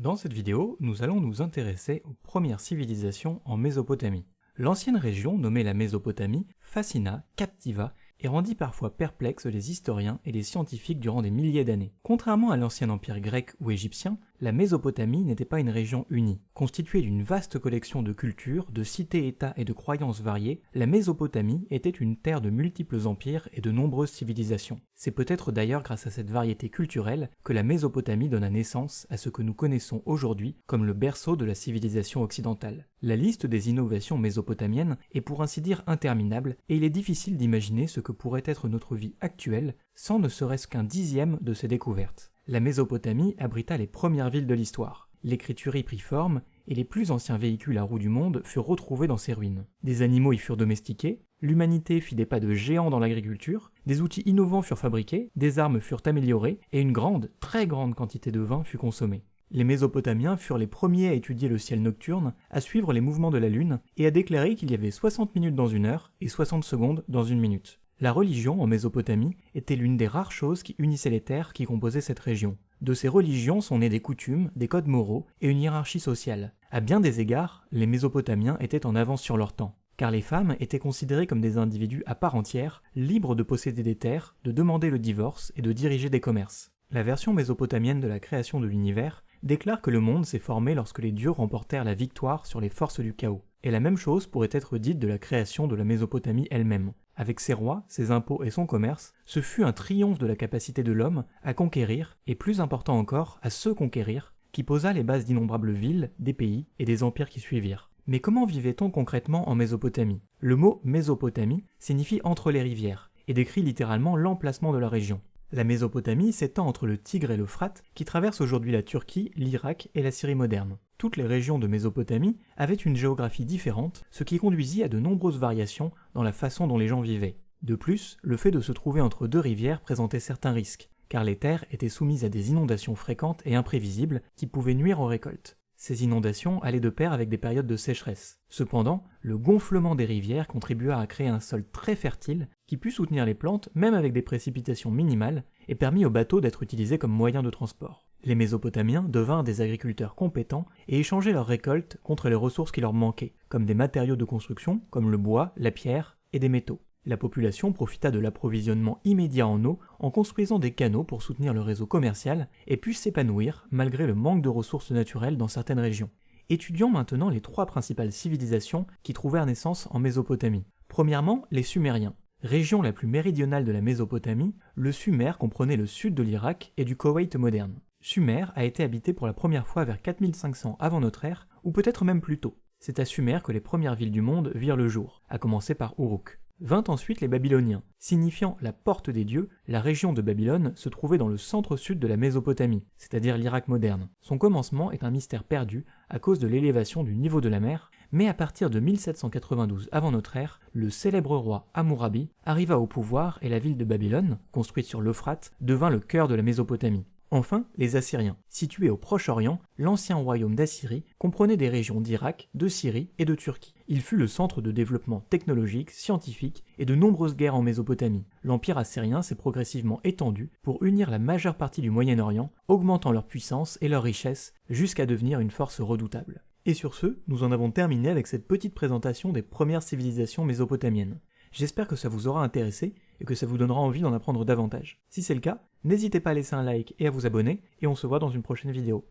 Dans cette vidéo, nous allons nous intéresser aux premières civilisations en Mésopotamie. L'ancienne région nommée la Mésopotamie fascina, captiva et rendit parfois perplexes les historiens et les scientifiques durant des milliers d'années. Contrairement à l'ancien empire grec ou égyptien, la Mésopotamie n'était pas une région unie. Constituée d'une vaste collection de cultures, de cités-états et de croyances variées, la Mésopotamie était une terre de multiples empires et de nombreuses civilisations. C'est peut-être d'ailleurs grâce à cette variété culturelle que la Mésopotamie donna naissance à ce que nous connaissons aujourd'hui comme le berceau de la civilisation occidentale. La liste des innovations mésopotamiennes est pour ainsi dire interminable et il est difficile d'imaginer ce que pourrait être notre vie actuelle sans ne serait-ce qu'un dixième de ces découvertes la Mésopotamie abrita les premières villes de l'histoire. L'écriture y prit forme, et les plus anciens véhicules à roues du monde furent retrouvés dans ces ruines. Des animaux y furent domestiqués, l'humanité fit des pas de géant dans l'agriculture, des outils innovants furent fabriqués, des armes furent améliorées, et une grande, très grande quantité de vin fut consommée. Les Mésopotamiens furent les premiers à étudier le ciel nocturne, à suivre les mouvements de la Lune, et à déclarer qu'il y avait 60 minutes dans une heure et 60 secondes dans une minute. La religion en Mésopotamie était l'une des rares choses qui unissaient les terres qui composaient cette région. De ces religions sont nées des coutumes, des codes moraux et une hiérarchie sociale. À bien des égards, les Mésopotamiens étaient en avance sur leur temps, car les femmes étaient considérées comme des individus à part entière, libres de posséder des terres, de demander le divorce et de diriger des commerces. La version mésopotamienne de la création de l'univers déclare que le monde s'est formé lorsque les dieux remportèrent la victoire sur les forces du chaos. Et la même chose pourrait être dite de la création de la Mésopotamie elle-même. Avec ses rois, ses impôts et son commerce, ce fut un triomphe de la capacité de l'homme à conquérir, et plus important encore, à se conquérir, qui posa les bases d'innombrables villes, des pays et des empires qui suivirent. Mais comment vivait-on concrètement en Mésopotamie? Le mot Mésopotamie signifie entre les rivières, et décrit littéralement l'emplacement de la région. La Mésopotamie s'étend entre le Tigre et l'Euphrate, qui traverse aujourd'hui la Turquie, l'Irak et la Syrie moderne. Toutes les régions de Mésopotamie avaient une géographie différente, ce qui conduisit à de nombreuses variations dans la façon dont les gens vivaient. De plus, le fait de se trouver entre deux rivières présentait certains risques, car les terres étaient soumises à des inondations fréquentes et imprévisibles qui pouvaient nuire aux récoltes. Ces inondations allaient de pair avec des périodes de sécheresse. Cependant, le gonflement des rivières contribua à créer un sol très fertile qui put soutenir les plantes même avec des précipitations minimales et permit aux bateaux d'être utilisés comme moyen de transport. Les Mésopotamiens devinrent des agriculteurs compétents et échangeaient leurs récoltes contre les ressources qui leur manquaient, comme des matériaux de construction comme le bois, la pierre et des métaux. La population profita de l'approvisionnement immédiat en eau en construisant des canaux pour soutenir le réseau commercial et put s'épanouir malgré le manque de ressources naturelles dans certaines régions. Étudions maintenant les trois principales civilisations qui trouvèrent naissance en Mésopotamie. Premièrement, les Sumériens. Région la plus méridionale de la Mésopotamie, le Sumer comprenait le sud de l'Irak et du Koweït moderne. Sumer a été habité pour la première fois vers 4500 avant notre ère, ou peut-être même plus tôt. C'est à Sumer que les premières villes du monde virent le jour, à commencer par Uruk. Vint ensuite les Babyloniens. Signifiant la porte des dieux, la région de Babylone se trouvait dans le centre-sud de la Mésopotamie, c'est-à-dire l'Irak moderne. Son commencement est un mystère perdu à cause de l'élévation du niveau de la mer, mais à partir de 1792 avant notre ère, le célèbre roi Hammurabi arriva au pouvoir et la ville de Babylone, construite sur l'Euphrate, devint le cœur de la Mésopotamie. Enfin, les Assyriens. Situés au Proche-Orient, l'ancien royaume d'Assyrie comprenait des régions d'Irak, de Syrie et de Turquie. Il fut le centre de développement technologique, scientifique et de nombreuses guerres en Mésopotamie. L'empire assyrien s'est progressivement étendu pour unir la majeure partie du Moyen-Orient, augmentant leur puissance et leur richesse jusqu'à devenir une force redoutable. Et sur ce, nous en avons terminé avec cette petite présentation des premières civilisations mésopotamiennes. J'espère que ça vous aura intéressé et que ça vous donnera envie d'en apprendre davantage. Si c'est le cas, n'hésitez pas à laisser un like et à vous abonner, et on se voit dans une prochaine vidéo.